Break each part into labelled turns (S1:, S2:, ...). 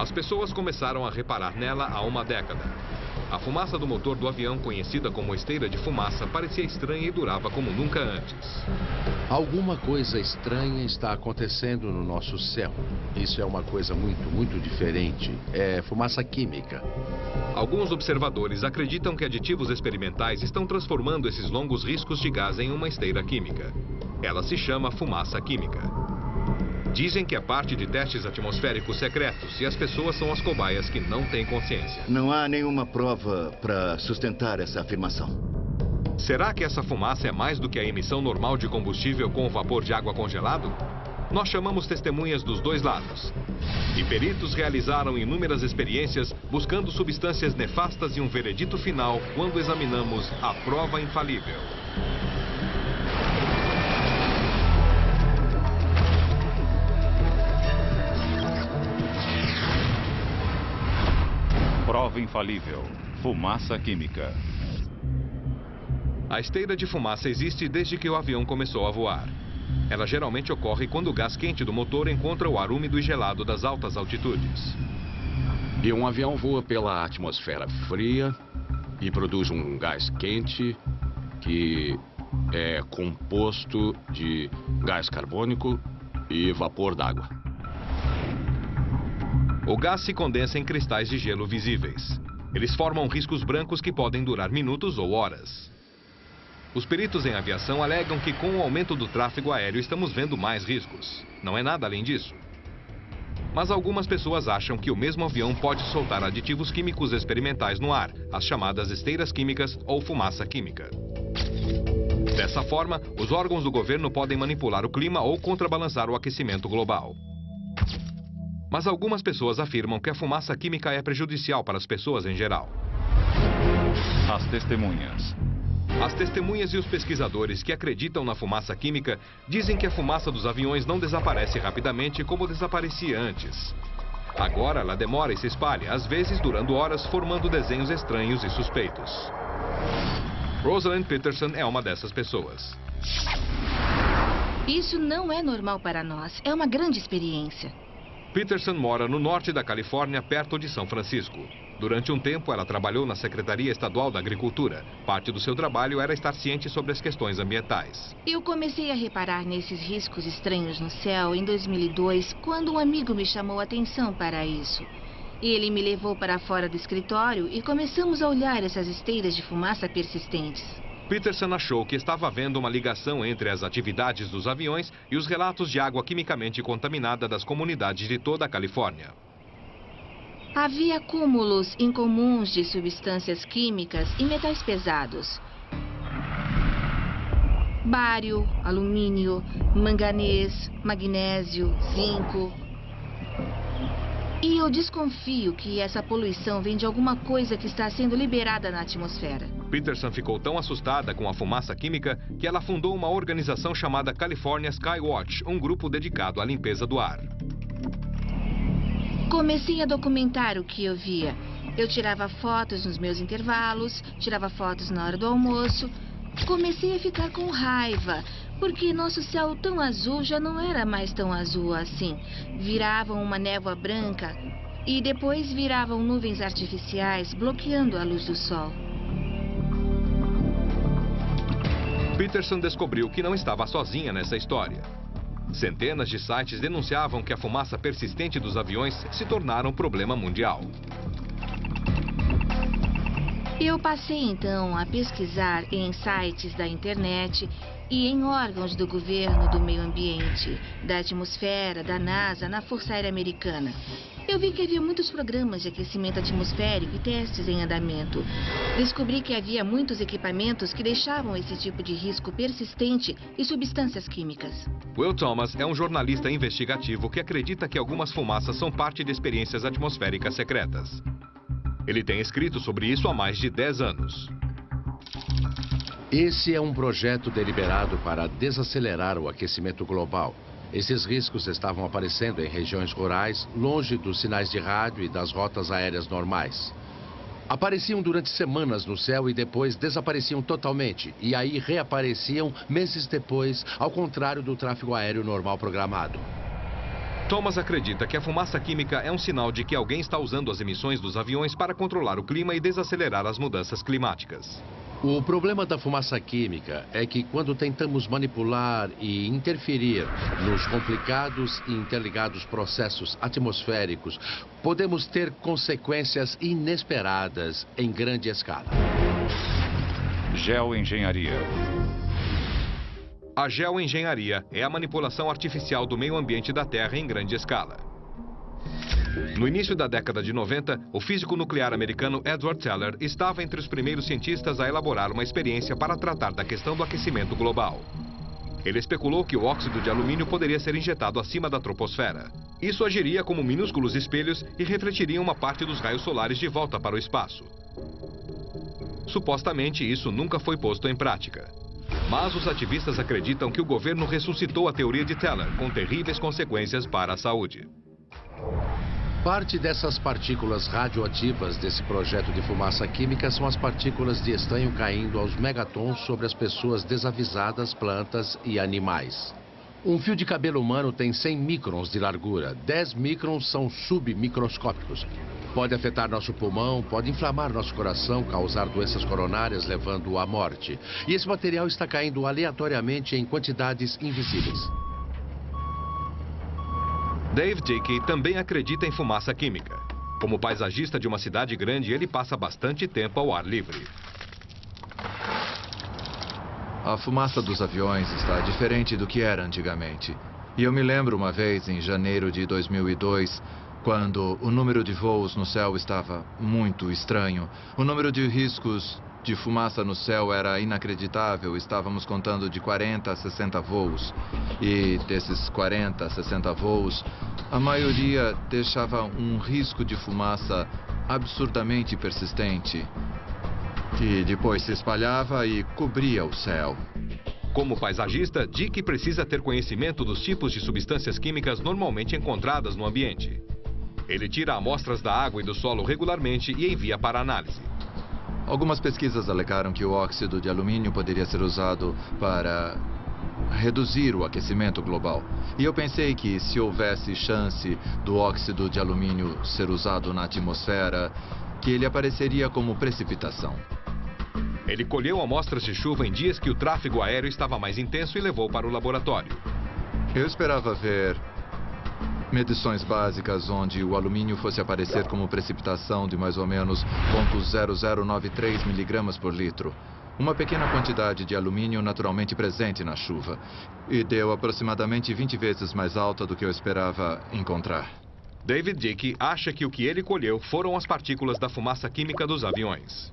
S1: As pessoas começaram a reparar nela há uma década. A fumaça do motor do avião, conhecida como esteira de fumaça, parecia estranha e durava como nunca antes.
S2: Alguma coisa estranha está acontecendo no nosso céu. Isso é uma coisa muito, muito diferente. É fumaça química.
S1: Alguns observadores acreditam que aditivos experimentais estão transformando esses longos riscos de gás em uma esteira química. Ela se chama fumaça química. Dizem que é parte de testes atmosféricos secretos e as pessoas são as cobaias que não têm consciência.
S3: Não há nenhuma prova para sustentar essa afirmação.
S1: Será que essa fumaça é mais do que a emissão normal de combustível com vapor de água congelado? Nós chamamos testemunhas dos dois lados. E peritos realizaram inúmeras experiências buscando substâncias nefastas e um veredito final quando examinamos a prova infalível.
S4: Prova infalível. Fumaça química.
S1: A esteira de fumaça existe desde que o avião começou a voar. Ela geralmente ocorre quando o gás quente do motor encontra o ar úmido e gelado das altas altitudes.
S2: E um avião voa pela atmosfera fria e produz um gás quente que é composto de gás carbônico e vapor d'água.
S1: O gás se condensa em cristais de gelo visíveis. Eles formam riscos brancos que podem durar minutos ou horas. Os peritos em aviação alegam que com o aumento do tráfego aéreo estamos vendo mais riscos. Não é nada além disso. Mas algumas pessoas acham que o mesmo avião pode soltar aditivos químicos experimentais no ar, as chamadas esteiras químicas ou fumaça química. Dessa forma, os órgãos do governo podem manipular o clima ou contrabalançar o aquecimento global. Mas algumas pessoas afirmam que a fumaça química é prejudicial para as pessoas em geral.
S4: As testemunhas.
S1: As testemunhas e os pesquisadores que acreditam na fumaça química dizem que a fumaça dos aviões não desaparece rapidamente como desaparecia antes. Agora ela demora e se espalha, às vezes durando horas, formando desenhos estranhos e suspeitos. Rosalind Peterson é uma dessas pessoas.
S5: Isso não é normal para nós. É uma grande experiência.
S1: Peterson mora no norte da Califórnia, perto de São Francisco. Durante um tempo, ela trabalhou na Secretaria Estadual da Agricultura. Parte do seu trabalho era estar ciente sobre as questões ambientais.
S5: Eu comecei a reparar nesses riscos estranhos no céu em 2002, quando um amigo me chamou a atenção para isso. Ele me levou para fora do escritório e começamos a olhar essas esteiras de fumaça persistentes.
S1: Peterson achou que estava havendo uma ligação entre as atividades dos aviões e os relatos de água quimicamente contaminada das comunidades de toda a Califórnia.
S5: Havia acúmulos incomuns de substâncias químicas e metais pesados. Bário, alumínio, manganês, magnésio, zinco, e eu desconfio que essa poluição vem de alguma coisa que está sendo liberada na atmosfera.
S1: Peterson ficou tão assustada com a fumaça química que ela fundou uma organização chamada California Skywatch, um grupo dedicado à limpeza do ar.
S5: Comecei a documentar o que eu via. Eu tirava fotos nos meus intervalos, tirava fotos na hora do almoço. Comecei a ficar com raiva, porque nosso céu tão azul já não era mais tão azul assim. Viravam uma névoa branca e depois viravam nuvens artificiais bloqueando a luz do sol.
S1: Peterson descobriu que não estava sozinha nessa história. Centenas de sites denunciavam que a fumaça persistente dos aviões se tornara um problema mundial.
S5: Eu passei então a pesquisar em sites da internet e em órgãos do governo do meio ambiente, da atmosfera, da NASA, na Força Aérea Americana. Eu vi que havia muitos programas de aquecimento atmosférico e testes em andamento. Descobri que havia muitos equipamentos que deixavam esse tipo de risco persistente e substâncias químicas.
S1: Will Thomas é um jornalista investigativo que acredita que algumas fumaças são parte de experiências atmosféricas secretas. Ele tem escrito sobre isso há mais de 10 anos.
S2: Esse é um projeto deliberado para desacelerar o aquecimento global. Esses riscos estavam aparecendo em regiões rurais, longe dos sinais de rádio e das rotas aéreas normais. Apareciam durante semanas no céu e depois desapareciam totalmente. E aí reapareciam meses depois, ao contrário do tráfego aéreo normal programado.
S1: Thomas acredita que a fumaça química é um sinal de que alguém está usando as emissões dos aviões para controlar o clima e desacelerar as mudanças climáticas.
S2: O problema da fumaça química é que quando tentamos manipular e interferir nos complicados e interligados processos atmosféricos, podemos ter consequências inesperadas em grande escala.
S4: Geoengenharia.
S1: A geoengenharia é a manipulação artificial do meio ambiente da Terra em grande escala. No início da década de 90, o físico nuclear americano Edward Teller estava entre os primeiros cientistas a elaborar uma experiência para tratar da questão do aquecimento global. Ele especulou que o óxido de alumínio poderia ser injetado acima da troposfera. Isso agiria como minúsculos espelhos e refletiria uma parte dos raios solares de volta para o espaço. Supostamente, isso nunca foi posto em prática. Mas os ativistas acreditam que o governo ressuscitou a teoria de Teller, com terríveis consequências para a saúde.
S2: Parte dessas partículas radioativas desse projeto de fumaça química são as partículas de estanho caindo aos megatons sobre as pessoas desavisadas, plantas e animais. Um fio de cabelo humano tem 100 microns de largura, 10 microns são submicroscópicos. Pode afetar nosso pulmão, pode inflamar nosso coração, causar doenças coronárias, levando à morte. E esse material está caindo aleatoriamente em quantidades invisíveis.
S1: Dave Dickey também acredita em fumaça química. Como paisagista de uma cidade grande, ele passa bastante tempo ao ar livre.
S6: A fumaça dos aviões está diferente do que era antigamente. E eu me lembro uma vez, em janeiro de 2002, quando o número de voos no céu estava muito estranho. O número de riscos de fumaça no céu era inacreditável. Estávamos contando de 40 a 60 voos. E desses 40 a 60 voos, a maioria deixava um risco de fumaça absurdamente persistente. Que depois se espalhava e cobria o céu.
S1: Como paisagista, Dick precisa ter conhecimento dos tipos de substâncias químicas normalmente encontradas no ambiente. Ele tira amostras da água e do solo regularmente e envia para análise.
S6: Algumas pesquisas alegaram que o óxido de alumínio poderia ser usado para reduzir o aquecimento global. E eu pensei que se houvesse chance do óxido de alumínio ser usado na atmosfera, que ele apareceria como precipitação.
S1: Ele colheu amostras de chuva em dias que o tráfego aéreo estava mais intenso e levou para o laboratório.
S6: Eu esperava ver medições básicas onde o alumínio fosse aparecer como precipitação de mais ou menos 0,0093 miligramas por litro. Uma pequena quantidade de alumínio naturalmente presente na chuva. E deu aproximadamente 20 vezes mais alta do que eu esperava encontrar.
S1: David Dickey acha que o que ele colheu foram as partículas da fumaça química dos aviões.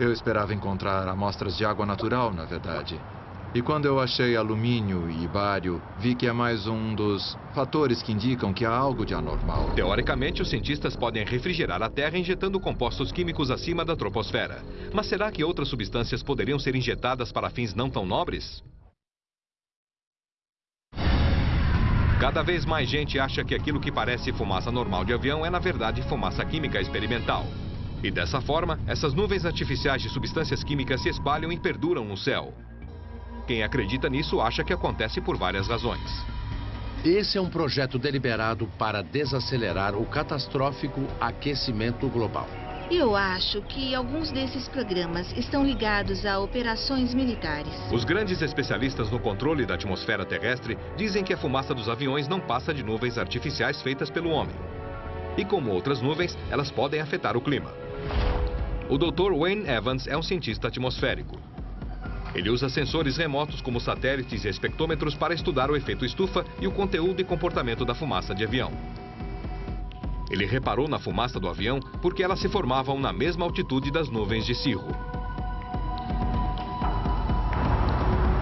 S6: Eu esperava encontrar amostras de água natural, na verdade. E quando eu achei alumínio e bário, vi que é mais um dos fatores que indicam que há algo de anormal.
S1: Teoricamente, os cientistas podem refrigerar a Terra injetando compostos químicos acima da troposfera. Mas será que outras substâncias poderiam ser injetadas para fins não tão nobres? Cada vez mais gente acha que aquilo que parece fumaça normal de avião é, na verdade, fumaça química experimental. E dessa forma, essas nuvens artificiais de substâncias químicas se espalham e perduram no céu. Quem acredita nisso acha que acontece por várias razões.
S2: Esse é um projeto deliberado para desacelerar o catastrófico aquecimento global.
S5: Eu acho que alguns desses programas estão ligados a operações militares.
S1: Os grandes especialistas no controle da atmosfera terrestre dizem que a fumaça dos aviões não passa de nuvens artificiais feitas pelo homem. E como outras nuvens, elas podem afetar o clima. O Dr. Wayne Evans é um cientista atmosférico. Ele usa sensores remotos como satélites e espectrômetros para estudar o efeito estufa e o conteúdo e comportamento da fumaça de avião. Ele reparou na fumaça do avião porque elas se formavam na mesma altitude das nuvens de cirro.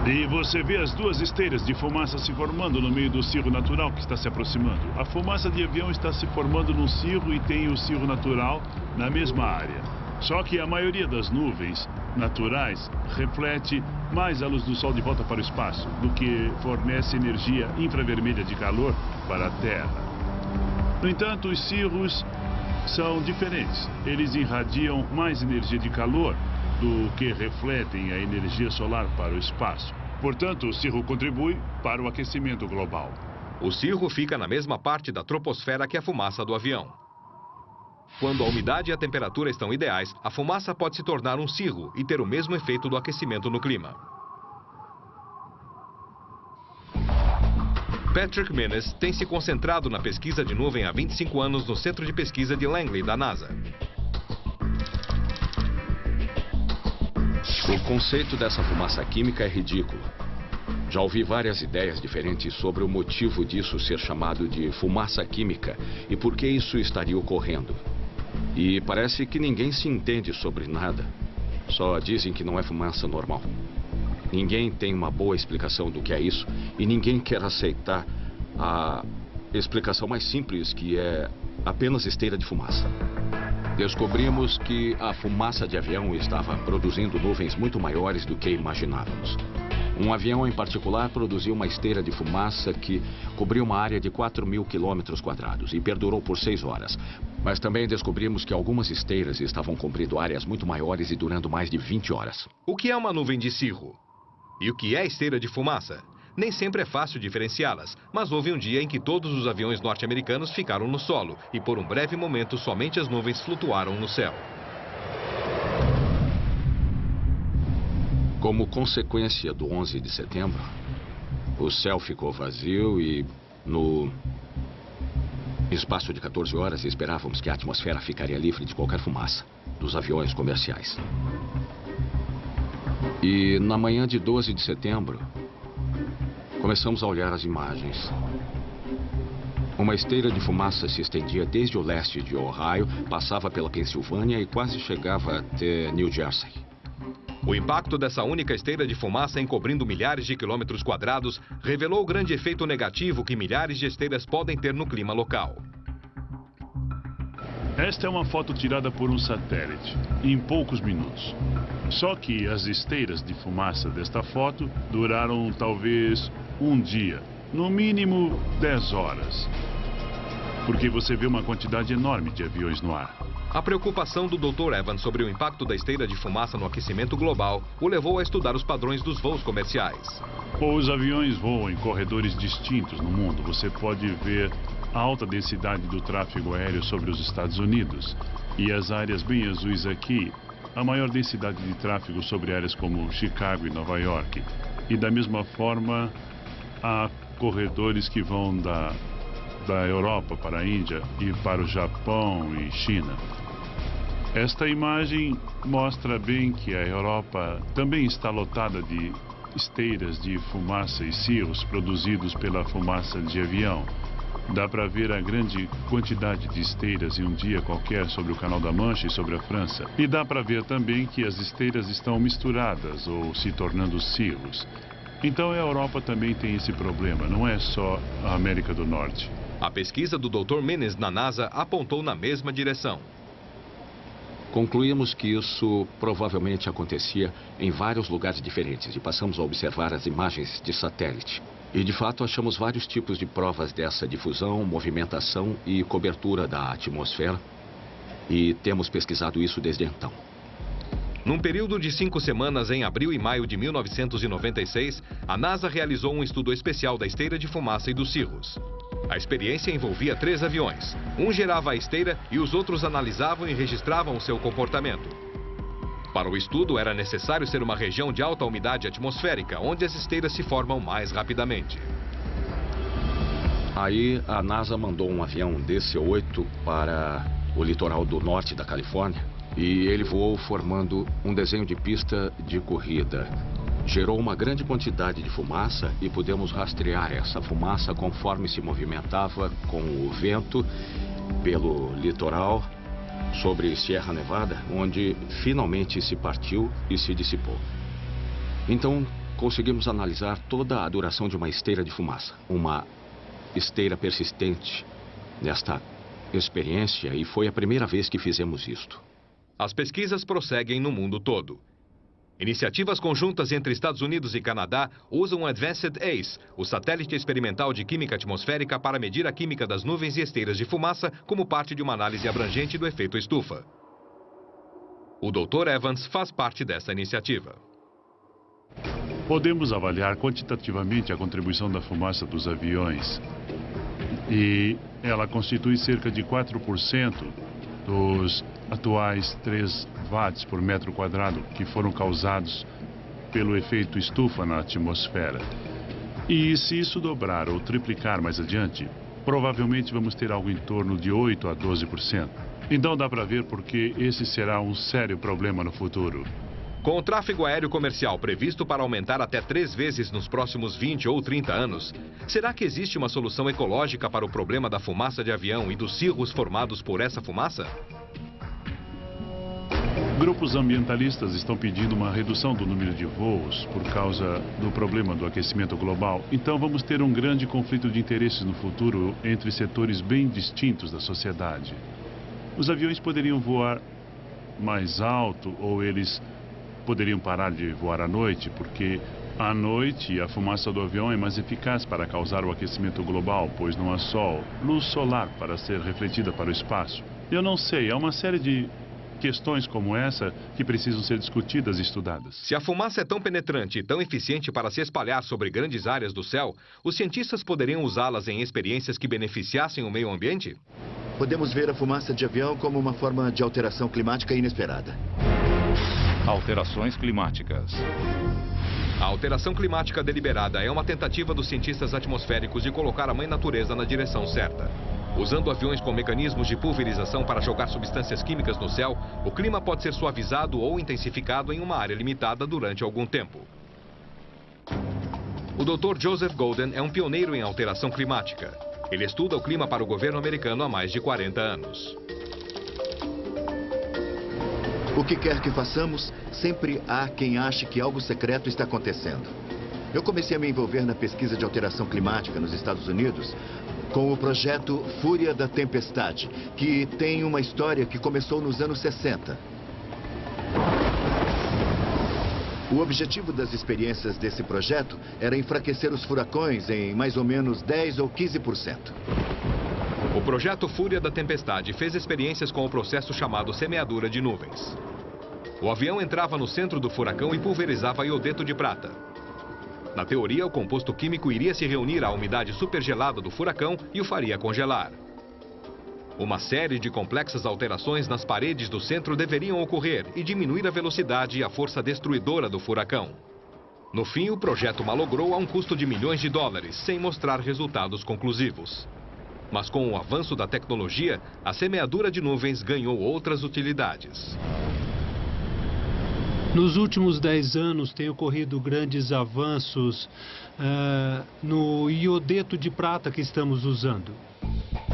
S7: E você vê as duas esteiras de fumaça se formando no meio do cirro natural que está se aproximando. A fumaça de avião está se formando num cirro e tem o cirro natural na mesma área. Só que a maioria das nuvens naturais reflete mais a luz do Sol de volta para o espaço do que fornece energia infravermelha de calor para a Terra. No entanto, os cirros são diferentes. Eles irradiam mais energia de calor do que refletem a energia solar para o espaço. Portanto, o cirro contribui para o aquecimento global.
S1: O cirro fica na mesma parte da troposfera que a fumaça do avião. Quando a umidade e a temperatura estão ideais, a fumaça pode se tornar um cirro e ter o mesmo efeito do aquecimento no clima. Patrick Menes tem se concentrado na pesquisa de nuvem há 25 anos no Centro de Pesquisa de Langley, da NASA.
S8: O conceito dessa fumaça química é ridículo. Já ouvi várias ideias diferentes sobre o motivo disso ser chamado de fumaça química e por que isso estaria ocorrendo. E parece que ninguém se entende sobre nada. Só dizem que não é fumaça normal. Ninguém tem uma boa explicação do que é isso e ninguém quer aceitar a explicação mais simples, que é apenas esteira de fumaça. Descobrimos que a fumaça de avião estava produzindo nuvens muito maiores do que imaginávamos. Um avião em particular produziu uma esteira de fumaça que cobriu uma área de 4 mil quilômetros quadrados e perdurou por seis horas. Mas também descobrimos que algumas esteiras estavam cobrindo áreas muito maiores e durando mais de 20 horas.
S1: O que é uma nuvem de cirro? E o que é esteira de fumaça? Nem sempre é fácil diferenciá-las, mas houve um dia em que todos os aviões norte-americanos ficaram no solo e por um breve momento somente as nuvens flutuaram no céu.
S8: Como consequência do 11 de setembro, o céu ficou vazio e no espaço de 14 horas esperávamos que a atmosfera ficaria livre de qualquer fumaça dos aviões comerciais. E na manhã de 12 de setembro, começamos a olhar as imagens. Uma esteira de fumaça se estendia desde o leste de Ohio, passava pela Pensilvânia e quase chegava até New Jersey.
S1: O impacto dessa única esteira de fumaça encobrindo milhares de quilômetros quadrados revelou o grande efeito negativo que milhares de esteiras podem ter no clima local.
S7: Esta é uma foto tirada por um satélite, em poucos minutos. Só que as esteiras de fumaça desta foto duraram talvez um dia, no mínimo 10 horas. Porque você vê uma quantidade enorme de aviões no ar.
S1: A preocupação do Dr. Evans sobre o impacto da esteira de fumaça no aquecimento global o levou a estudar os padrões dos voos comerciais.
S7: Os aviões voam em corredores distintos no mundo. Você pode ver a alta densidade do tráfego aéreo sobre os Estados Unidos. E as áreas bem azuis aqui, a maior densidade de tráfego sobre áreas como Chicago e Nova York. E da mesma forma, há corredores que vão da da Europa para a Índia e para o Japão e China. Esta imagem mostra bem que a Europa também está lotada de esteiras de fumaça e cirros produzidos pela fumaça de avião. Dá para ver a grande quantidade de esteiras em um dia qualquer sobre o Canal da Mancha e sobre a França. E dá para ver também que as esteiras estão misturadas ou se tornando cirros. Então a Europa também tem esse problema, não é só a América do Norte.
S1: A pesquisa do Dr. Menes na NASA apontou na mesma direção.
S8: Concluímos que isso provavelmente acontecia em vários lugares diferentes e passamos a observar as imagens de satélite. E de fato achamos vários tipos de provas dessa difusão, movimentação e cobertura da atmosfera. E temos pesquisado isso desde então.
S1: Num período de cinco semanas, em abril e maio de 1996, a NASA realizou um estudo especial da esteira de fumaça e dos cirros. A experiência envolvia três aviões. Um gerava a esteira e os outros analisavam e registravam o seu comportamento. Para o estudo, era necessário ser uma região de alta umidade atmosférica, onde as esteiras se formam mais rapidamente.
S8: Aí a NASA mandou um avião DC-8 para o litoral do norte da Califórnia e ele voou formando um desenho de pista de corrida. Gerou uma grande quantidade de fumaça e pudemos rastrear essa fumaça conforme se movimentava com o vento pelo litoral sobre Sierra Nevada, onde finalmente se partiu e se dissipou. Então, conseguimos analisar toda a duração de uma esteira de fumaça, uma esteira persistente nesta experiência e foi a primeira vez que fizemos isto.
S1: As pesquisas prosseguem no mundo todo. Iniciativas conjuntas entre Estados Unidos e Canadá usam o Advanced ACE, o satélite experimental de química atmosférica para medir a química das nuvens e esteiras de fumaça como parte de uma análise abrangente do efeito estufa. O Dr. Evans faz parte dessa iniciativa.
S7: Podemos avaliar quantitativamente a contribuição da fumaça dos aviões. E ela constitui cerca de 4% dos atuais 3 watts por metro quadrado que foram causados pelo efeito estufa na atmosfera. E se isso dobrar ou triplicar mais adiante, provavelmente vamos ter algo em torno de 8 a 12%. Então dá para ver porque esse será um sério problema no futuro.
S1: Com o tráfego aéreo comercial previsto para aumentar até três vezes nos próximos 20 ou 30 anos, será que existe uma solução ecológica para o problema da fumaça de avião e dos cirros formados por essa fumaça?
S7: Grupos ambientalistas estão pedindo uma redução do número de voos por causa do problema do aquecimento global. Então vamos ter um grande conflito de interesses no futuro entre setores bem distintos da sociedade. Os aviões poderiam voar mais alto ou eles poderiam parar de voar à noite, porque à noite a fumaça do avião é mais eficaz para causar o aquecimento global, pois não há sol, luz solar para ser refletida para o espaço. Eu não sei, há uma série de questões como essa que precisam ser discutidas e estudadas.
S1: Se a fumaça é tão penetrante e tão eficiente para se espalhar sobre grandes áreas do céu, os cientistas poderiam usá-las em experiências que beneficiassem o meio ambiente?
S3: Podemos ver a fumaça de avião como uma forma de alteração climática inesperada.
S4: Alterações climáticas.
S1: A alteração climática deliberada é uma tentativa dos cientistas atmosféricos de colocar a mãe natureza na direção certa. Usando aviões com mecanismos de pulverização para jogar substâncias químicas no céu, o clima pode ser suavizado ou intensificado em uma área limitada durante algum tempo. O Dr. Joseph Golden é um pioneiro em alteração climática. Ele estuda o clima para o governo americano há mais de 40 anos.
S3: O que quer que façamos, sempre há quem ache que algo secreto está acontecendo. Eu comecei a me envolver na pesquisa de alteração climática nos Estados Unidos com o projeto Fúria da Tempestade, que tem uma história que começou nos anos 60. O objetivo das experiências desse projeto era enfraquecer os furacões em mais ou menos 10 ou 15%.
S1: O projeto Fúria da Tempestade fez experiências com o processo chamado semeadura de nuvens. O avião entrava no centro do furacão e pulverizava iodeto de prata. Na teoria, o composto químico iria se reunir à umidade supergelada do furacão e o faria congelar. Uma série de complexas alterações nas paredes do centro deveriam ocorrer e diminuir a velocidade e a força destruidora do furacão. No fim, o projeto malogrou a um custo de milhões de dólares, sem mostrar resultados conclusivos. Mas com o avanço da tecnologia, a semeadura de nuvens ganhou outras utilidades.
S9: Nos últimos 10 anos tem ocorrido grandes avanços uh, no iodeto de prata que estamos usando.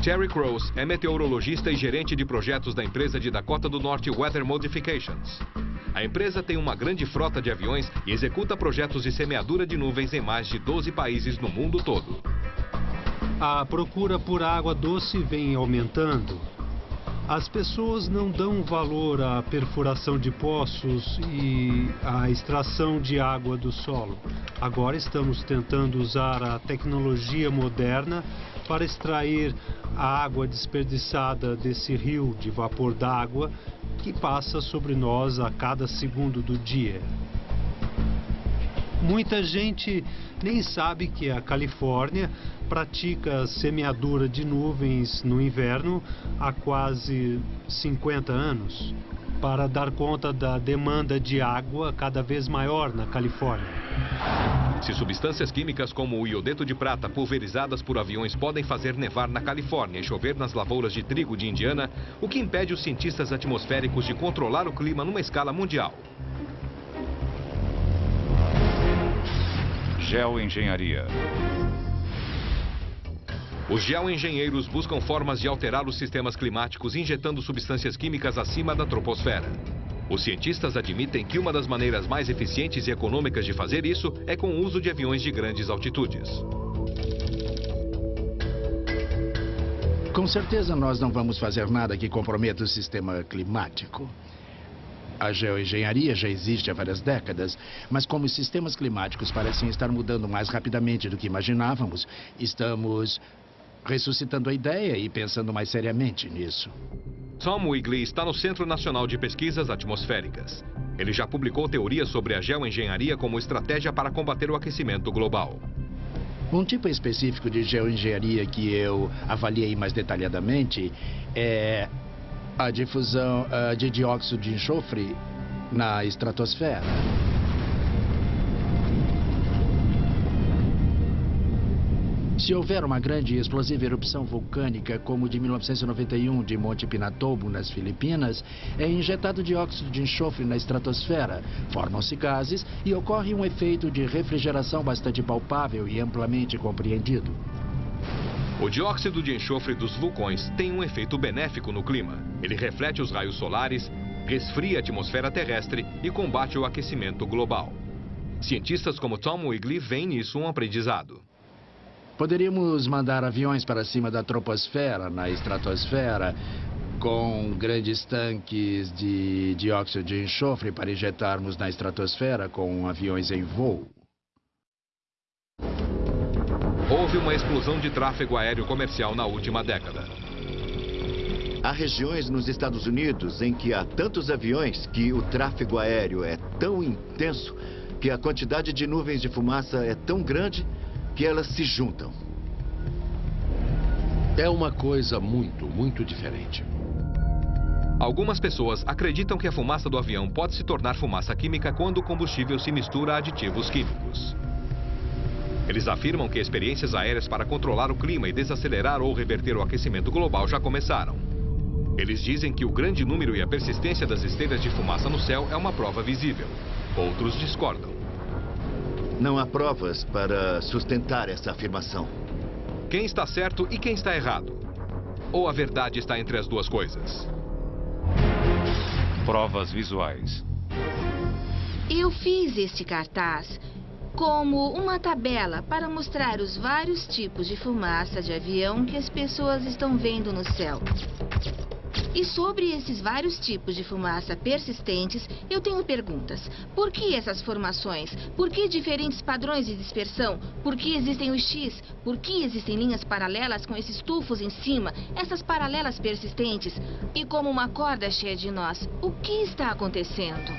S1: Terry Crows é meteorologista e gerente de projetos da empresa de Dakota do Norte Weather Modifications. A empresa tem uma grande frota de aviões e executa projetos de semeadura de nuvens em mais de 12 países no mundo todo.
S9: A procura por água doce vem aumentando. As pessoas não dão valor à perfuração de poços e à extração de água do solo. Agora estamos tentando usar a tecnologia moderna para extrair a água desperdiçada desse rio de vapor d'água que passa sobre nós a cada segundo do dia. Muita gente nem sabe que a Califórnia pratica semeadura de nuvens no inverno há quase 50 anos para dar conta da demanda de água cada vez maior na Califórnia.
S1: Se substâncias químicas como o iodeto de prata pulverizadas por aviões podem fazer nevar na Califórnia e chover nas lavouras de trigo de Indiana, o que impede os cientistas atmosféricos de controlar o clima numa escala mundial?
S4: Geoengenharia.
S1: Os geoengenheiros buscam formas de alterar os sistemas climáticos injetando substâncias químicas acima da troposfera. Os cientistas admitem que uma das maneiras mais eficientes e econômicas de fazer isso é com o uso de aviões de grandes altitudes.
S10: Com certeza nós não vamos fazer nada que comprometa o sistema climático. A geoengenharia já existe há várias décadas, mas como os sistemas climáticos parecem estar mudando mais rapidamente do que imaginávamos, estamos ressuscitando a ideia e pensando mais seriamente nisso.
S1: Tom Wigley está no Centro Nacional de Pesquisas Atmosféricas. Ele já publicou teorias sobre a geoengenharia como estratégia para combater o aquecimento global.
S10: Um tipo específico de geoengenharia que eu avaliei mais detalhadamente é a difusão uh, de dióxido de enxofre na estratosfera. Se houver uma grande e explosiva erupção vulcânica, como de 1991 de Monte Pinatubo, nas Filipinas, é injetado dióxido de enxofre na estratosfera, formam-se gases e ocorre um efeito de refrigeração bastante palpável e amplamente compreendido.
S1: O dióxido de enxofre dos vulcões tem um efeito benéfico no clima. Ele reflete os raios solares, resfria a atmosfera terrestre e combate o aquecimento global. Cientistas como Tom Wigley veem nisso um aprendizado.
S10: Poderíamos mandar aviões para cima da troposfera, na estratosfera, com grandes tanques de dióxido de enxofre para injetarmos na estratosfera com aviões em voo.
S1: Houve uma explosão de tráfego aéreo comercial na última década.
S3: Há regiões nos Estados Unidos em que há tantos aviões que o tráfego aéreo é tão intenso que a quantidade de nuvens de fumaça é tão grande que elas se juntam.
S2: É uma coisa muito, muito diferente.
S1: Algumas pessoas acreditam que a fumaça do avião pode se tornar fumaça química quando o combustível se mistura a aditivos químicos. Eles afirmam que experiências aéreas para controlar o clima e desacelerar ou reverter o aquecimento global já começaram. Eles dizem que o grande número e a persistência das esteiras de fumaça no céu é uma prova visível. Outros discordam.
S3: Não há provas para sustentar essa afirmação.
S1: Quem está certo e quem está errado? Ou a verdade está entre as duas coisas?
S4: Provas visuais.
S5: Eu fiz este cartaz como uma tabela para mostrar os vários tipos de fumaça de avião que as pessoas estão vendo no céu. E sobre esses vários tipos de fumaça persistentes, eu tenho perguntas. Por que essas formações? Por que diferentes padrões de dispersão? Por que existem os X? Por que existem linhas paralelas com esses tufos em cima? Essas paralelas persistentes? E como uma corda cheia de nós, o que está acontecendo?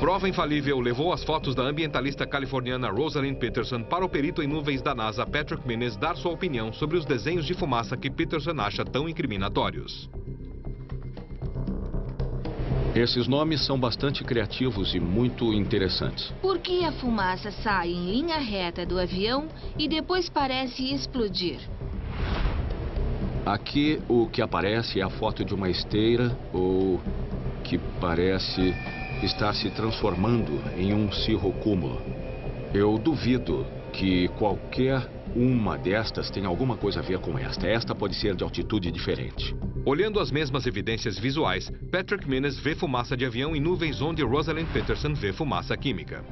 S1: Prova infalível levou as fotos da ambientalista californiana Rosalind Peterson para o perito em nuvens da NASA Patrick Minnis dar sua opinião sobre os desenhos de fumaça que Peterson acha tão incriminatórios.
S8: Esses nomes são bastante criativos e muito interessantes.
S5: Por que a fumaça sai em linha reta do avião e depois parece explodir?
S8: Aqui o que aparece é a foto de uma esteira ou que parece estar se transformando em um cirrocúmulo. Eu duvido que qualquer uma destas tenha alguma coisa a ver com esta. Esta pode ser de altitude diferente.
S1: Olhando as mesmas evidências visuais, Patrick Minnes vê fumaça de avião em nuvens onde Rosalind Peterson vê fumaça química.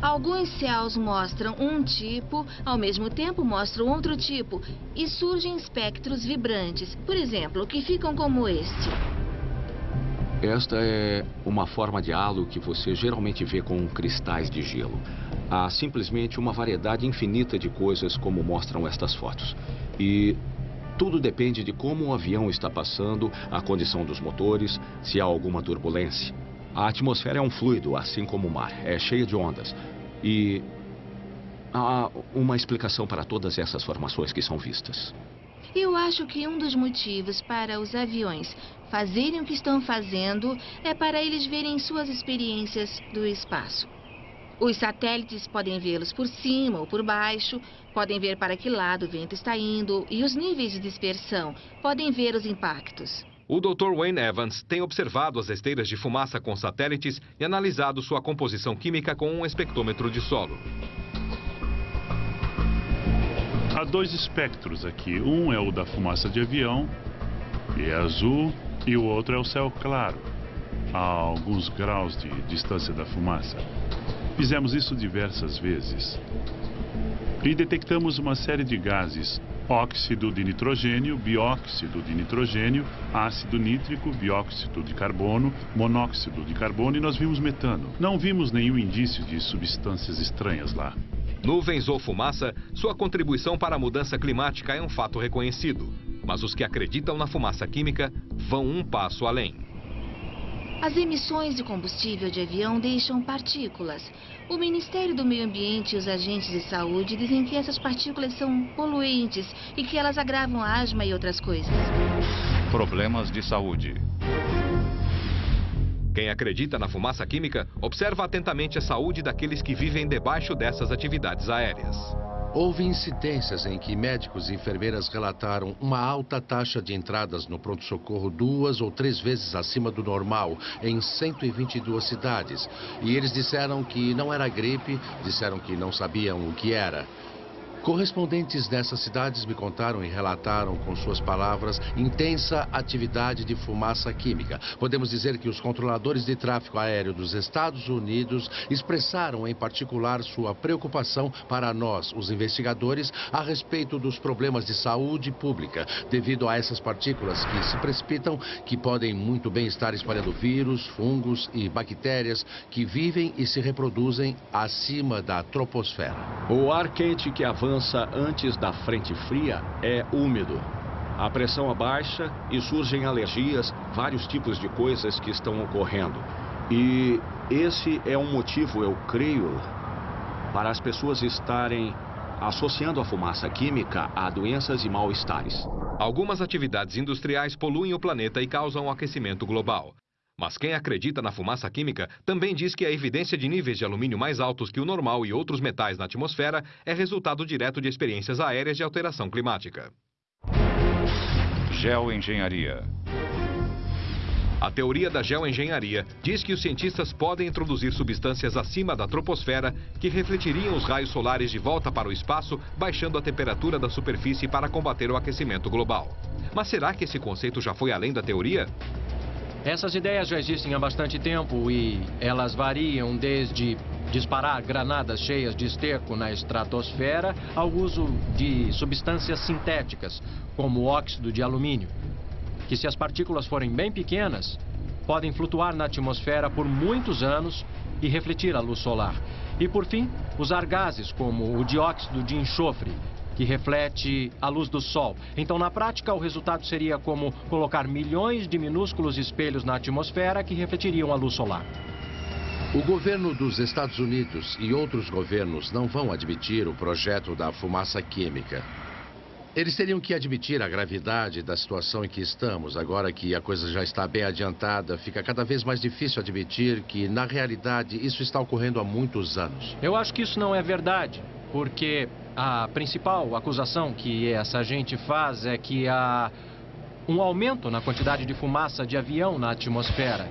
S5: Alguns céus mostram um tipo, ao mesmo tempo mostram outro tipo, e surgem espectros vibrantes, por exemplo, que ficam como este.
S8: Esta é uma forma de halo que você geralmente vê com cristais de gelo. Há simplesmente uma variedade infinita de coisas como mostram estas fotos. E tudo depende de como o avião está passando, a condição dos motores, se há alguma turbulência. A atmosfera é um fluido, assim como o mar, é cheia de ondas. E há uma explicação para todas essas formações que são vistas.
S5: Eu acho que um dos motivos para os aviões fazerem o que estão fazendo é para eles verem suas experiências do espaço. Os satélites podem vê-los por cima ou por baixo, podem ver para que lado o vento está indo e os níveis de dispersão, podem ver os impactos.
S1: O Dr. Wayne Evans tem observado as esteiras de fumaça com satélites e analisado sua composição química com um espectrômetro de solo.
S7: Há dois espectros aqui. Um é o da fumaça de avião, que é azul, e o outro é o céu claro, a alguns graus de distância da fumaça. Fizemos isso diversas vezes. E detectamos uma série de gases, óxido de nitrogênio, bióxido de nitrogênio, ácido nítrico, bióxido de carbono, monóxido de carbono e nós vimos metano. Não vimos nenhum indício de substâncias estranhas lá.
S1: Nuvens ou fumaça, sua contribuição para a mudança climática é um fato reconhecido. Mas os que acreditam na fumaça química vão um passo além.
S5: As emissões de combustível de avião deixam partículas. O Ministério do Meio Ambiente e os agentes de saúde dizem que essas partículas são poluentes e que elas agravam a asma e outras coisas.
S4: Problemas de saúde.
S1: Quem acredita na fumaça química, observa atentamente a saúde daqueles que vivem debaixo dessas atividades aéreas.
S2: Houve incidências em que médicos e enfermeiras relataram uma alta taxa de entradas no pronto-socorro duas ou três vezes acima do normal em 122 cidades. E eles disseram que não era gripe, disseram que não sabiam o que era. Correspondentes dessas cidades me contaram e relataram com suas palavras intensa atividade de fumaça química. Podemos dizer que os controladores de tráfego aéreo dos Estados Unidos expressaram em particular sua preocupação para nós, os investigadores, a respeito dos problemas de saúde pública devido a essas partículas que se precipitam, que podem muito bem estar espalhando vírus, fungos e bactérias que vivem e se reproduzem acima da troposfera.
S8: O ar quente que avança avança antes da frente fria é úmido. A pressão abaixa e surgem alergias, vários tipos de coisas que estão ocorrendo. E esse é um motivo, eu creio, para as pessoas estarem associando a fumaça química a doenças e mal-estares.
S1: Algumas atividades industriais poluem o planeta e causam um aquecimento global. Mas quem acredita na fumaça química também diz que a evidência de níveis de alumínio mais altos que o normal e outros metais na atmosfera é resultado direto de experiências aéreas de alteração climática.
S4: Geoengenharia.
S1: A teoria da geoengenharia diz que os cientistas podem introduzir substâncias acima da troposfera que refletiriam os raios solares de volta para o espaço, baixando a temperatura da superfície para combater o aquecimento global. Mas será que esse conceito já foi além da teoria?
S11: Essas ideias já existem há bastante tempo e elas variam desde disparar granadas cheias de esterco na estratosfera ao uso de substâncias sintéticas, como óxido de alumínio, que se as partículas forem bem pequenas, podem flutuar na atmosfera por muitos anos e refletir a luz solar. E por fim, usar gases como o dióxido de enxofre, que reflete a luz do Sol. Então, na prática, o resultado seria como colocar milhões de minúsculos espelhos na atmosfera que refletiriam a luz solar.
S2: O governo dos Estados Unidos e outros governos não vão admitir o projeto da fumaça química. Eles teriam que admitir a gravidade da situação em que estamos. Agora que a coisa já está bem adiantada, fica cada vez mais difícil admitir que, na realidade, isso está ocorrendo há muitos anos.
S11: Eu acho que isso não é verdade, porque a principal acusação que essa gente faz é que há um aumento na quantidade de fumaça de avião na atmosfera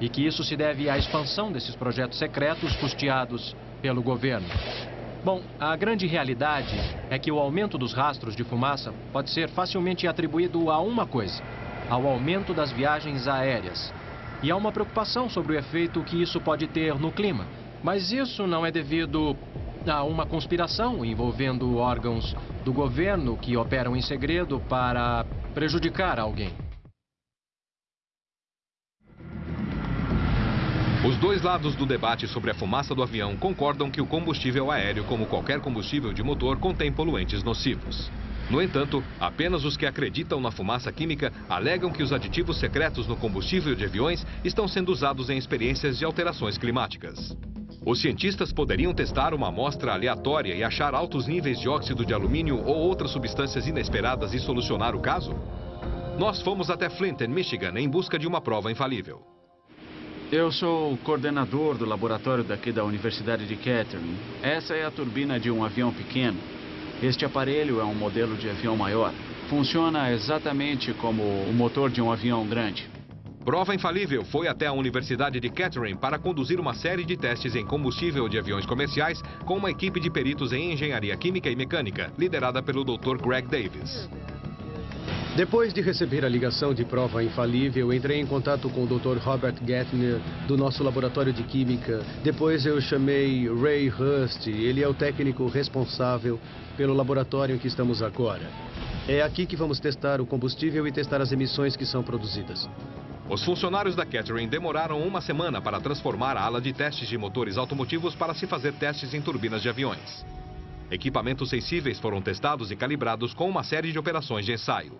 S11: e que isso se deve à expansão desses projetos secretos custeados pelo governo. Bom, a grande realidade é que o aumento dos rastros de fumaça pode ser facilmente atribuído a uma coisa: ao aumento das viagens aéreas. E há uma preocupação sobre o efeito que isso pode ter no clima. Mas isso não é devido Há uma conspiração envolvendo órgãos do governo que operam em segredo para prejudicar alguém.
S1: Os dois lados do debate sobre a fumaça do avião concordam que o combustível aéreo, como qualquer combustível de motor, contém poluentes nocivos. No entanto, apenas os que acreditam na fumaça química alegam que os aditivos secretos no combustível de aviões estão sendo usados em experiências de alterações climáticas. Os cientistas poderiam testar uma amostra aleatória e achar altos níveis de óxido de alumínio ou outras substâncias inesperadas e solucionar o caso? Nós fomos até Flint, Michigan, em busca de uma prova infalível.
S12: Eu sou o coordenador do laboratório daqui da Universidade de Kettering. Essa é a turbina de um avião pequeno. Este aparelho é um modelo de avião maior. Funciona exatamente como o motor de um avião grande.
S1: Prova Infalível foi até a Universidade de Kettering para conduzir uma série de testes em combustível de aviões comerciais com uma equipe de peritos em engenharia química e mecânica, liderada pelo Dr. Greg Davis.
S13: Depois de receber a ligação de prova infalível, entrei em contato com o Dr. Robert Gettner, do nosso laboratório de química. Depois eu chamei Ray Hurst, ele é o técnico responsável pelo laboratório em que estamos agora. É aqui que vamos testar o combustível e testar as emissões que são produzidas.
S1: Os funcionários da Kettering demoraram uma semana para transformar a ala de testes de motores automotivos para se fazer testes em turbinas de aviões. Equipamentos sensíveis foram testados e calibrados com uma série de operações de ensaio.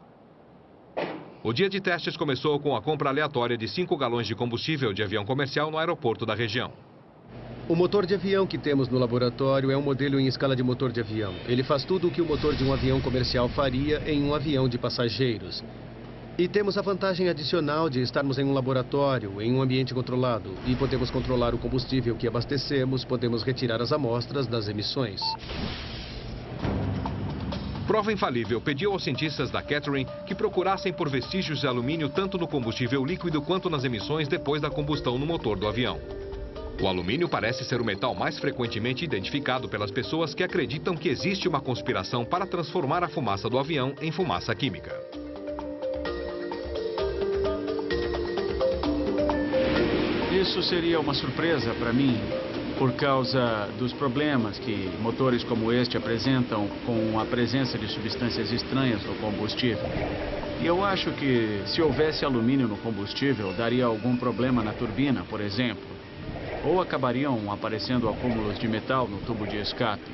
S1: O dia de testes começou com a compra aleatória de 5 galões de combustível de avião comercial no aeroporto da região.
S13: O motor de avião que temos no laboratório é um modelo em escala de motor de avião. Ele faz tudo o que o motor de um avião comercial faria em um avião de passageiros. E temos a vantagem adicional de estarmos em um laboratório, em um ambiente controlado. E podemos controlar o combustível que abastecemos, podemos retirar as amostras das emissões.
S1: Prova Infalível pediu aos cientistas da Catherine que procurassem por vestígios de alumínio tanto no combustível líquido quanto nas emissões depois da combustão no motor do avião. O alumínio parece ser o metal mais frequentemente identificado pelas pessoas que acreditam que existe uma conspiração para transformar a fumaça do avião em fumaça química.
S12: Isso seria uma surpresa para mim, por causa dos problemas que motores como este apresentam com a presença de substâncias estranhas no combustível. E eu acho que se houvesse alumínio no combustível, daria algum problema na turbina, por exemplo. Ou acabariam aparecendo acúmulos de metal no tubo de escape.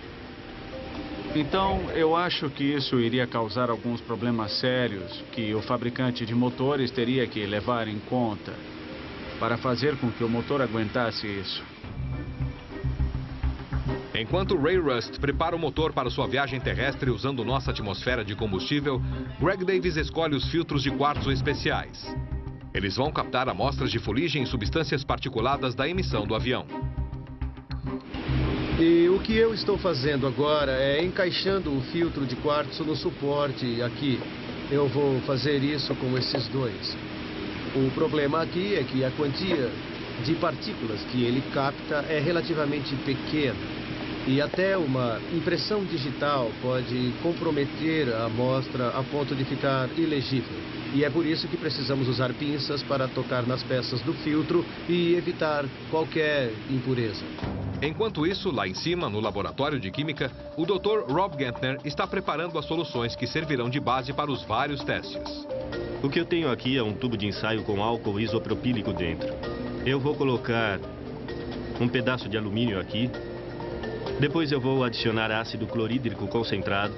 S12: Então, eu acho que isso iria causar alguns problemas sérios que o fabricante de motores teria que levar em conta para fazer com que o motor aguentasse isso.
S1: Enquanto Ray Rust prepara o motor para sua viagem terrestre usando nossa atmosfera de combustível, Greg Davis escolhe os filtros de quartzo especiais. Eles vão captar amostras de fuligem e substâncias particuladas da emissão do avião.
S13: E o que eu estou fazendo agora é encaixando o filtro de quartzo no suporte aqui. Eu vou fazer isso com esses dois. O problema aqui é que a quantia de partículas que ele capta é relativamente pequena. E até uma impressão digital pode comprometer a amostra a ponto de ficar ilegível. E é por isso que precisamos usar pinças para tocar nas peças do filtro e evitar qualquer impureza.
S1: Enquanto isso, lá em cima, no laboratório de química, o Dr. Rob Gantner está preparando as soluções que servirão de base para os vários testes.
S14: O que eu tenho aqui é um tubo de ensaio com álcool isopropílico dentro. Eu vou colocar um pedaço de alumínio aqui depois eu vou adicionar ácido clorídrico concentrado,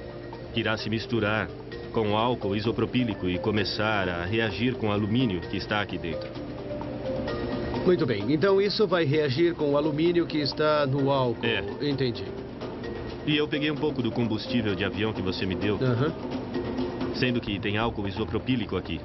S14: que irá se misturar com álcool isopropílico e começar a reagir com o alumínio que está aqui dentro.
S13: Muito bem, então isso vai reagir com o alumínio que está no álcool.
S14: É.
S13: Entendi.
S14: E eu peguei um pouco do combustível de avião que você me deu,
S13: Aham.
S14: sendo que tem álcool isopropílico aqui.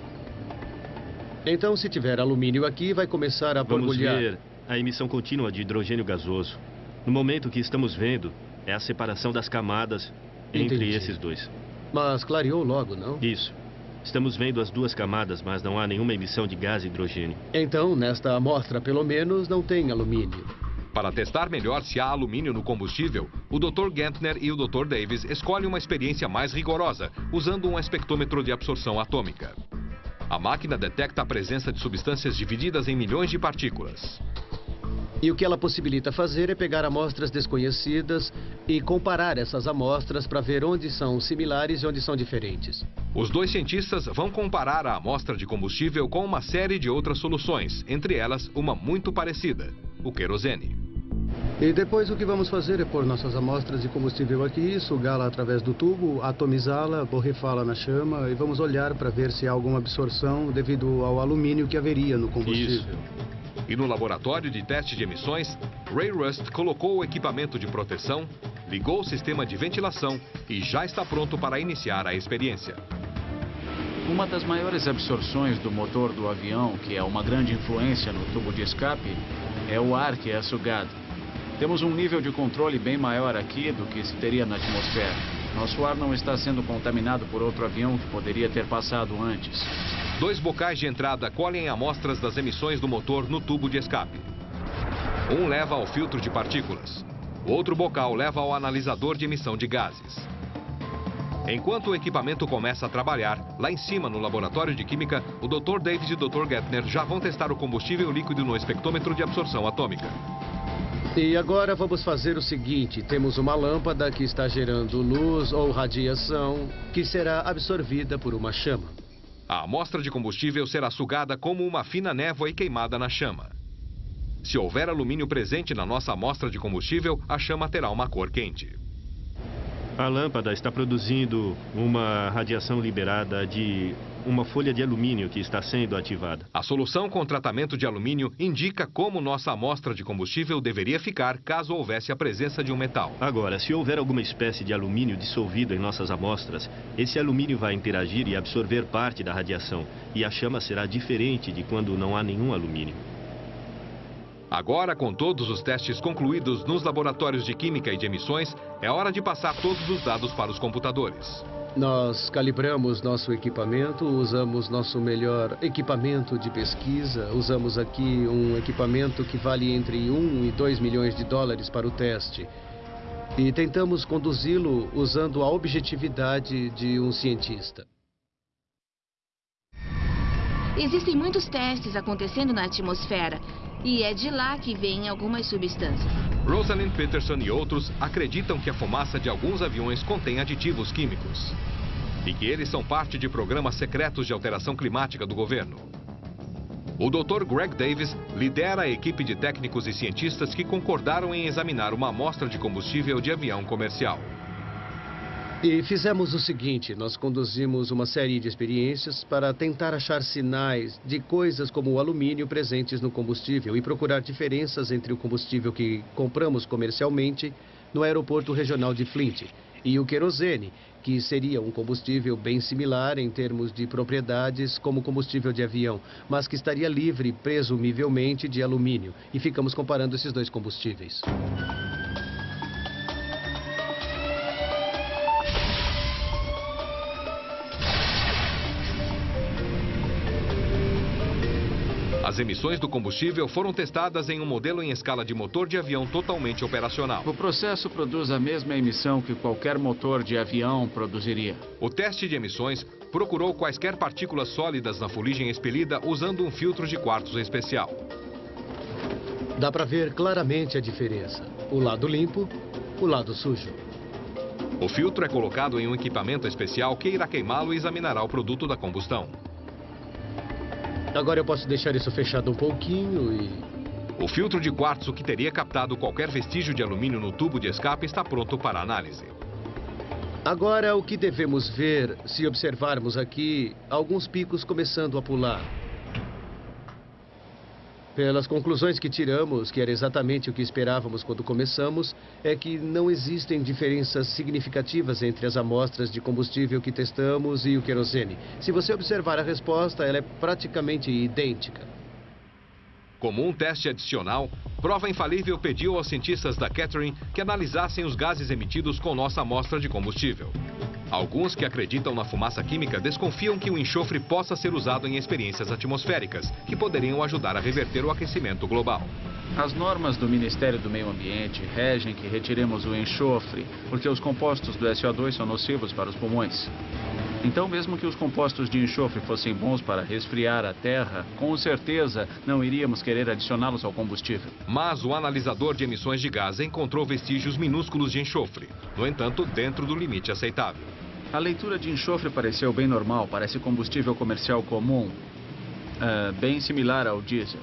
S13: Então, se tiver alumínio aqui, vai começar a
S14: Vamos
S13: borbulhar.
S14: ver a emissão contínua de hidrogênio gasoso. No momento que estamos vendo, é a separação das camadas entre
S13: Entendi.
S14: esses dois.
S13: Mas clareou logo, não?
S14: Isso. Estamos vendo as duas camadas, mas não há nenhuma emissão de gás hidrogênio.
S13: Então, nesta amostra, pelo menos, não tem alumínio.
S1: Para testar melhor se há alumínio no combustível, o Dr. Gantner e o Dr. Davis escolhem uma experiência mais rigorosa, usando um espectrômetro de absorção atômica. A máquina detecta a presença de substâncias divididas em milhões de partículas.
S13: E o que ela possibilita fazer é pegar amostras desconhecidas e comparar essas amostras para ver onde são similares e onde são diferentes.
S1: Os dois cientistas vão comparar a amostra de combustível com uma série de outras soluções, entre elas uma muito parecida, o querosene.
S13: E depois o que vamos fazer é pôr nossas amostras de combustível aqui, sugá-la através do tubo, atomizá-la, borrifá-la na chama e vamos olhar para ver se há alguma absorção devido ao alumínio que haveria no combustível.
S1: E no laboratório de teste de emissões, Ray Rust colocou o equipamento de proteção, ligou o sistema de ventilação e já está pronto para iniciar a experiência.
S12: Uma das maiores absorções do motor do avião, que é uma grande influência no tubo de escape, é o ar que é sugado. Temos um nível de controle bem maior aqui do que se teria na atmosfera. Nosso ar não está sendo contaminado por outro avião que poderia ter passado antes.
S1: Dois bocais de entrada colhem amostras das emissões do motor no tubo de escape. Um leva ao filtro de partículas. Outro bocal leva ao analisador de emissão de gases. Enquanto o equipamento começa a trabalhar, lá em cima no laboratório de química, o Dr. Davis e o Dr. Gettner já vão testar o combustível líquido no espectrômetro de absorção atômica.
S13: E agora vamos fazer o seguinte: temos uma lâmpada que está gerando luz ou radiação que será absorvida por uma chama.
S1: A amostra de combustível será sugada como uma fina névoa e queimada na chama. Se houver alumínio presente na nossa amostra de combustível, a chama terá uma cor quente.
S14: A lâmpada está produzindo uma radiação liberada de uma folha de alumínio que está sendo ativada.
S1: A solução com tratamento de alumínio indica como nossa amostra de combustível deveria ficar caso houvesse a presença de um metal.
S14: Agora, se houver alguma espécie de alumínio dissolvido em nossas amostras, esse alumínio vai interagir e absorver parte da radiação, e a chama será diferente de quando não há nenhum alumínio.
S1: Agora, com todos os testes concluídos nos laboratórios de química e de emissões, é hora de passar todos os dados para os computadores.
S13: Nós calibramos nosso equipamento, usamos nosso melhor equipamento de pesquisa, usamos aqui um equipamento que vale entre 1 e 2 milhões de dólares para o teste. E tentamos conduzi-lo usando a objetividade de um cientista.
S5: Existem muitos testes acontecendo na atmosfera e é de lá que vêm algumas substâncias.
S1: Rosalind Peterson e outros acreditam que a fumaça de alguns aviões contém aditivos químicos. E que eles são parte de programas secretos de alteração climática do governo. O Dr. Greg Davis lidera a equipe de técnicos e cientistas que concordaram em examinar uma amostra de combustível de avião comercial.
S13: E fizemos o seguinte, nós conduzimos uma série de experiências para tentar achar sinais de coisas como o alumínio presentes no combustível e procurar diferenças entre o combustível que compramos comercialmente no aeroporto regional de Flint e o querosene, que seria um combustível bem similar em termos de propriedades como combustível de avião, mas que estaria livre, presumivelmente, de alumínio. E ficamos comparando esses dois combustíveis.
S1: As emissões do combustível foram testadas em um modelo em escala de motor de avião totalmente operacional.
S12: O processo produz a mesma emissão que qualquer motor de avião produziria.
S1: O teste de emissões procurou quaisquer partículas sólidas na fuligem expelida usando um filtro de quartos especial.
S13: Dá para ver claramente a diferença. O lado limpo, o lado sujo.
S1: O filtro é colocado em um equipamento especial que irá queimá-lo e examinará o produto da combustão.
S13: Agora eu posso deixar isso fechado um pouquinho e...
S1: O filtro de quartzo que teria captado qualquer vestígio de alumínio no tubo de escape está pronto para análise.
S13: Agora o que devemos ver, se observarmos aqui, alguns picos começando a pular. Pelas conclusões que tiramos, que era exatamente o que esperávamos quando começamos, é que não existem diferenças significativas entre as amostras de combustível que testamos e o querosene. Se você observar a resposta, ela é praticamente idêntica.
S1: Como um teste adicional, Prova Infalível pediu aos cientistas da Catherine que analisassem os gases emitidos com nossa amostra de combustível. Alguns que acreditam na fumaça química desconfiam que o enxofre possa ser usado em experiências atmosféricas, que poderiam ajudar a reverter o aquecimento global.
S12: As normas do Ministério do Meio Ambiente regem que retiremos o enxofre, porque os compostos do SO2 são nocivos para os pulmões. Então, mesmo que os compostos de enxofre fossem bons para resfriar a terra, com certeza não iríamos querer adicioná-los ao combustível.
S1: Mas o analisador de emissões de gás encontrou vestígios minúsculos de enxofre, no entanto, dentro do limite aceitável.
S12: A leitura de enxofre pareceu bem normal, parece combustível comercial comum, uh, bem similar ao diesel.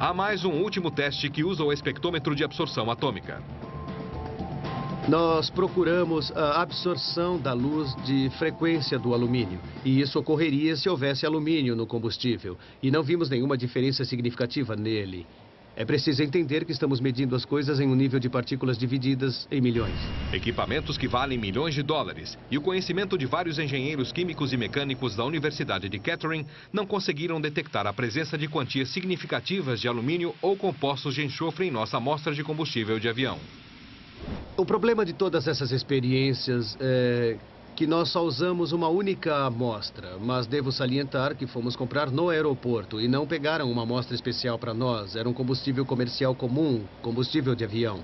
S1: Há mais um último teste que usa o espectrômetro de absorção atômica.
S13: Nós procuramos a absorção da luz de frequência do alumínio. E isso ocorreria se houvesse alumínio no combustível. E não vimos nenhuma diferença significativa nele. É preciso entender que estamos medindo as coisas em um nível de partículas divididas em milhões.
S1: Equipamentos que valem milhões de dólares e o conhecimento de vários engenheiros químicos e mecânicos da Universidade de Kettering não conseguiram detectar a presença de quantias significativas de alumínio ou compostos de enxofre em nossa amostra de combustível de avião.
S13: O problema de todas essas experiências é que nós só usamos uma única amostra, mas devo salientar que fomos comprar no aeroporto e não pegaram uma amostra especial para nós. Era um combustível comercial comum, combustível de avião.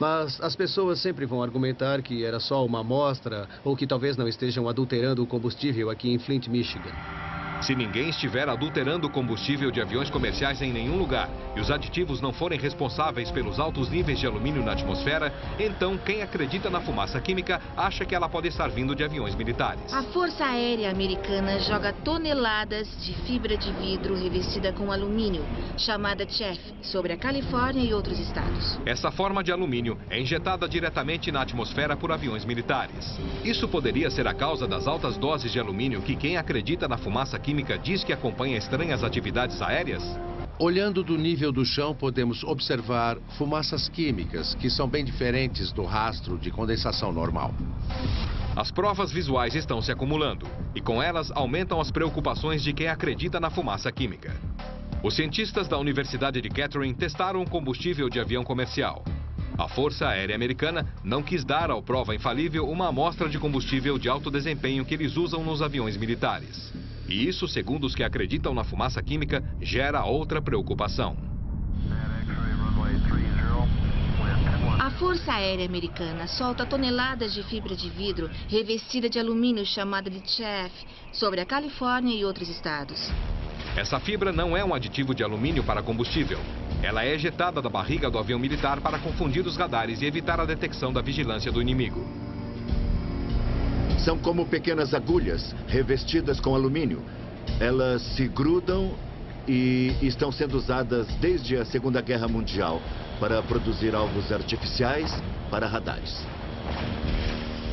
S13: Mas as pessoas sempre vão argumentar que era só uma amostra ou que talvez não estejam adulterando o combustível aqui em Flint, Michigan.
S1: Se ninguém estiver adulterando o combustível de aviões comerciais em nenhum lugar e os aditivos não forem responsáveis pelos altos níveis de alumínio na atmosfera, então quem acredita na fumaça química acha que ela pode estar vindo de aviões militares.
S5: A Força Aérea Americana joga toneladas de fibra de vidro revestida com alumínio, chamada CHEF, sobre a Califórnia e outros estados.
S1: Essa forma de alumínio é injetada diretamente na atmosfera por aviões militares. Isso poderia ser a causa das altas doses de alumínio que quem acredita na fumaça química química diz que acompanha estranhas atividades aéreas?
S2: Olhando do nível do chão, podemos observar fumaças químicas, que são bem diferentes do rastro de condensação normal.
S1: As provas visuais estão se acumulando, e com elas aumentam as preocupações de quem acredita na fumaça química. Os cientistas da Universidade de Kettering testaram o combustível de avião comercial. A Força Aérea Americana não quis dar ao prova infalível uma amostra de combustível de alto desempenho que eles usam nos aviões militares. E isso, segundo os que acreditam na fumaça química, gera outra preocupação.
S5: A Força Aérea Americana solta toneladas de fibra de vidro revestida de alumínio chamada de CHEF sobre a Califórnia e outros estados.
S1: Essa fibra não é um aditivo de alumínio para combustível. Ela é ejetada da barriga do avião militar para confundir os radares e evitar a detecção da vigilância do inimigo.
S3: São como pequenas agulhas revestidas com alumínio. Elas se grudam e estão sendo usadas desde a Segunda Guerra Mundial para produzir alvos artificiais para radares.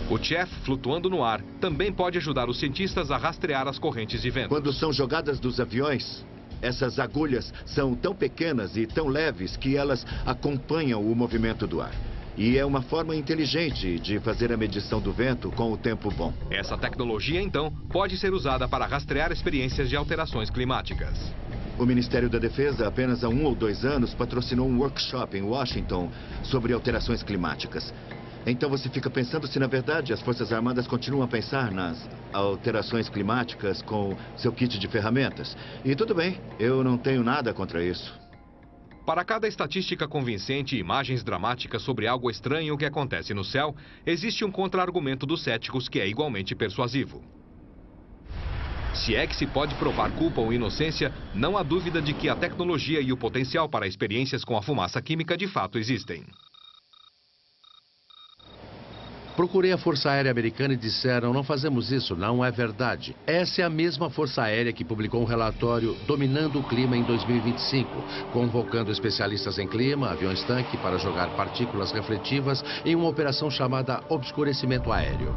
S1: O chef flutuando no ar também pode ajudar os cientistas a rastrear as correntes de vento.
S3: Quando são jogadas dos aviões, essas agulhas são tão pequenas e tão leves que elas acompanham o movimento do ar. E é uma forma inteligente de fazer a medição do vento com o tempo bom.
S1: Essa tecnologia, então, pode ser usada para rastrear experiências de alterações climáticas.
S3: O Ministério da Defesa, apenas há um ou dois anos, patrocinou um workshop em Washington sobre alterações climáticas. Então você fica pensando se, na verdade, as Forças Armadas continuam a pensar nas alterações climáticas com seu kit de ferramentas. E tudo bem, eu não tenho nada contra isso.
S1: Para cada estatística convincente e imagens dramáticas sobre algo estranho que acontece no céu, existe um contra-argumento dos céticos que é igualmente persuasivo. Se é que se pode provar culpa ou inocência, não há dúvida de que a tecnologia e o potencial para experiências com a fumaça química de fato existem.
S2: Procurei a Força Aérea Americana e disseram, não fazemos isso, não é verdade. Essa é a mesma Força Aérea que publicou um relatório Dominando o Clima em 2025, convocando especialistas em clima, aviões-tanque, para jogar partículas refletivas em uma operação chamada Obscurecimento Aéreo.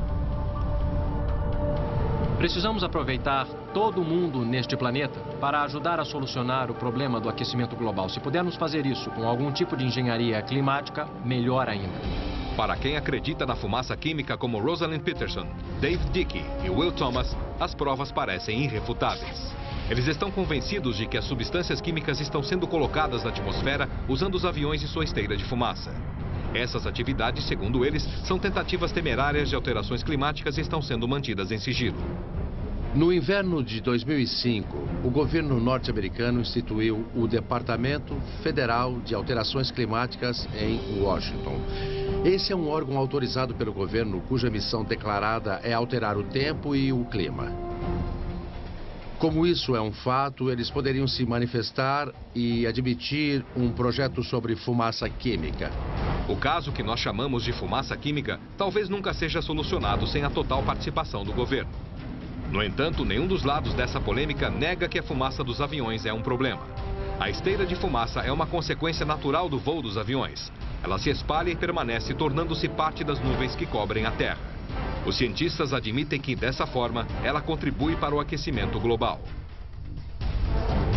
S11: Precisamos aproveitar todo mundo neste planeta para ajudar a solucionar o problema do aquecimento global. Se pudermos fazer isso com algum tipo de engenharia climática, melhor ainda.
S1: Para quem acredita na fumaça química como Rosalind Peterson, Dave Dickey e Will Thomas, as provas parecem irrefutáveis. Eles estão convencidos de que as substâncias químicas estão sendo colocadas na atmosfera usando os aviões e sua esteira de fumaça. Essas atividades, segundo eles, são tentativas temerárias de alterações climáticas e estão sendo mantidas em sigilo.
S2: No inverno de 2005, o governo norte-americano instituiu o Departamento Federal de Alterações Climáticas em Washington. Esse é um órgão autorizado pelo governo cuja missão declarada é alterar o tempo e o clima. Como isso é um fato, eles poderiam se manifestar e admitir um projeto sobre fumaça química.
S1: O caso que nós chamamos de fumaça química talvez nunca seja solucionado sem a total participação do governo. No entanto, nenhum dos lados dessa polêmica nega que a fumaça dos aviões é um problema. A esteira de fumaça é uma consequência natural do voo dos aviões. Ela se espalha e permanece tornando-se parte das nuvens que cobrem a Terra. Os cientistas admitem que, dessa forma, ela contribui para o aquecimento global.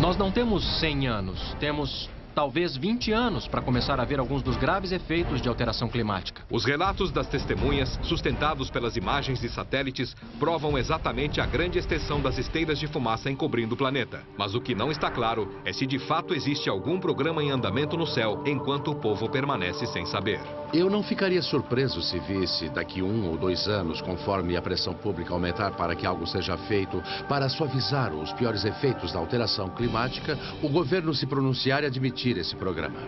S11: Nós não temos 100 anos, temos talvez 20 anos para começar a ver alguns dos graves efeitos de alteração climática.
S1: Os relatos das testemunhas, sustentados pelas imagens de satélites, provam exatamente a grande extensão das esteiras de fumaça encobrindo o planeta. Mas o que não está claro é se de fato existe algum programa em andamento no céu enquanto o povo permanece sem saber.
S2: Eu não ficaria surpreso se visse daqui um ou dois anos, conforme a pressão pública aumentar para que algo seja feito para suavizar os piores efeitos da alteração climática, o governo se pronunciar e admitir esse programa.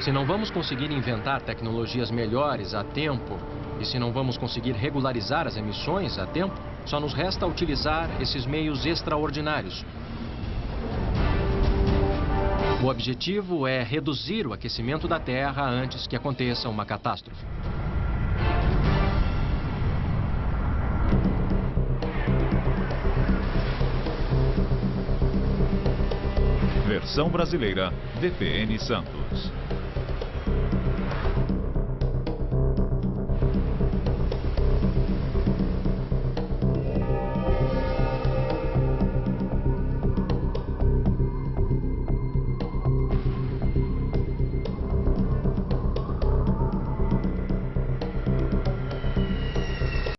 S11: Se não vamos conseguir inventar tecnologias melhores a tempo e se não vamos conseguir regularizar as emissões a tempo, Só nos resta utilizar esses meios extraordinários. O objetivo é reduzir o aquecimento da Terra antes que aconteça uma catástrofe.
S4: Versão brasileira, VPN Santos.